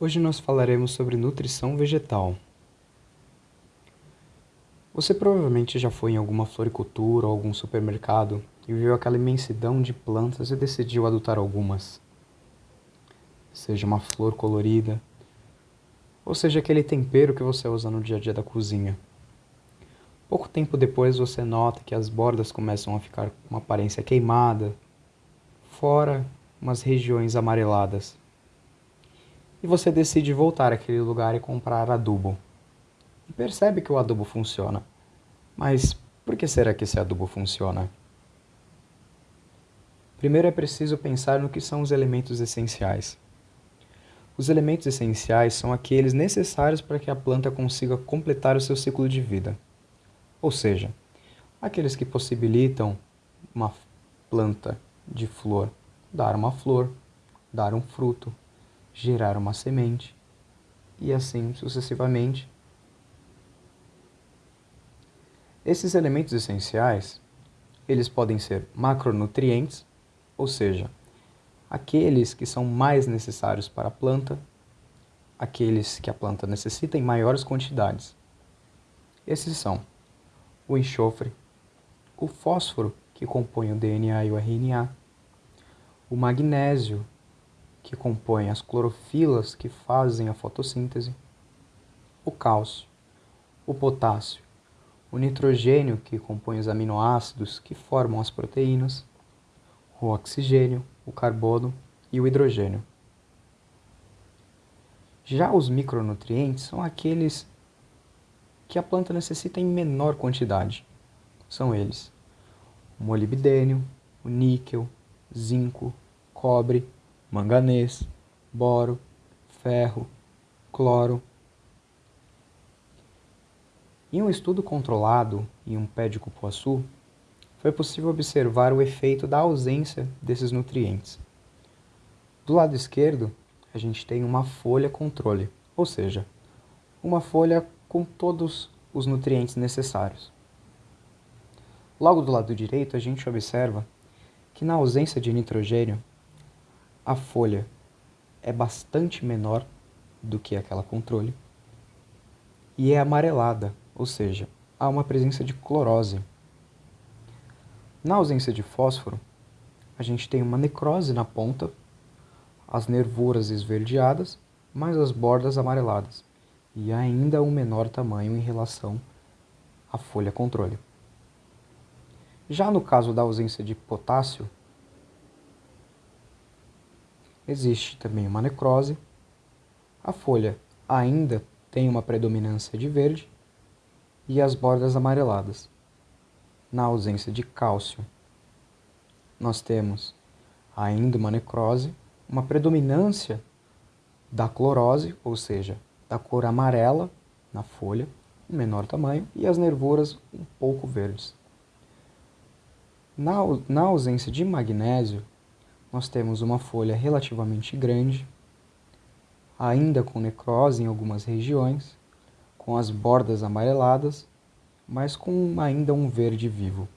Hoje nós falaremos sobre nutrição vegetal. Você provavelmente já foi em alguma floricultura ou algum supermercado e viu aquela imensidão de plantas e decidiu adotar algumas. Seja uma flor colorida, ou seja aquele tempero que você usa no dia a dia da cozinha. Pouco tempo depois você nota que as bordas começam a ficar com uma aparência queimada, fora umas regiões amareladas. E você decide voltar àquele lugar e comprar adubo. E percebe que o adubo funciona. Mas por que será que esse adubo funciona? Primeiro é preciso pensar no que são os elementos essenciais. Os elementos essenciais são aqueles necessários para que a planta consiga completar o seu ciclo de vida. Ou seja, aqueles que possibilitam uma planta de flor dar uma flor, dar um fruto, gerar uma semente e assim sucessivamente. Esses elementos essenciais, eles podem ser macronutrientes, ou seja, aqueles que são mais necessários para a planta, aqueles que a planta necessita em maiores quantidades. Esses são o enxofre, o fósforo, que compõe o DNA e o RNA, o magnésio, que compõe as clorofilas que fazem a fotossíntese, o cálcio, o potássio, o nitrogênio, que compõe os aminoácidos que formam as proteínas, o oxigênio, o carbono e o hidrogênio. Já os micronutrientes são aqueles que a planta necessita em menor quantidade. São eles: o molibdênio, o níquel, zinco, cobre, manganês, boro, ferro, cloro. Em um estudo controlado em um pé de cupuaçu, foi possível observar o efeito da ausência desses nutrientes. Do lado esquerdo, a gente tem uma folha controle, ou seja, uma folha com todos os nutrientes necessários. Logo do lado direito, a gente observa que na ausência de nitrogênio, a folha é bastante menor do que aquela controle e é amarelada, ou seja, há uma presença de clorose. Na ausência de fósforo, a gente tem uma necrose na ponta, as nervuras esverdeadas, mais as bordas amareladas, e ainda um menor tamanho em relação à folha controle. Já no caso da ausência de potássio, existe também uma necrose. A folha ainda tem uma predominância de verde e as bordas amareladas. Na ausência de cálcio, nós temos ainda uma necrose, uma predominância da clorose, ou seja, da cor amarela na folha, um menor tamanho, e as nervuras um pouco verdes. Na, na ausência de magnésio, nós temos uma folha relativamente grande, ainda com necrose em algumas regiões, com as bordas amareladas, mas com ainda um verde vivo.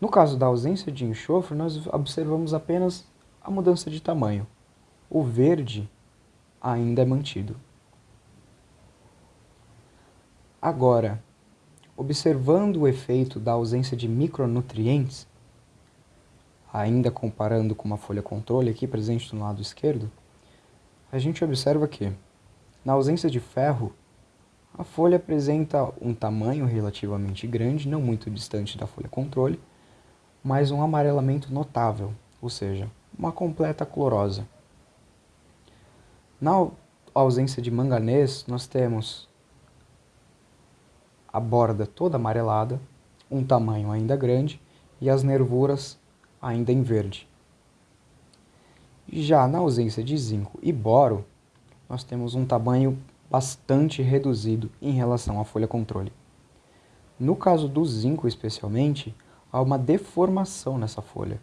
No caso da ausência de enxofre, nós observamos apenas a mudança de tamanho. O verde ainda é mantido. Agora, observando o efeito da ausência de micronutrientes, ainda comparando com uma folha controle aqui presente no lado esquerdo, a gente observa que, na ausência de ferro, a folha apresenta um tamanho relativamente grande, não muito distante da folha controle, mas um amarelamento notável, ou seja, uma completa clorosa. Na ausência de manganês, nós temos a borda toda amarelada, um tamanho ainda grande e as nervuras ainda em verde. Já na ausência de zinco e boro, nós temos um tamanho bastante reduzido em relação à folha controle. No caso do zinco especialmente, há uma deformação nessa folha,